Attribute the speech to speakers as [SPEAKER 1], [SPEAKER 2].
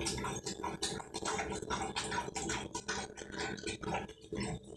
[SPEAKER 1] I'm going to go to the next one.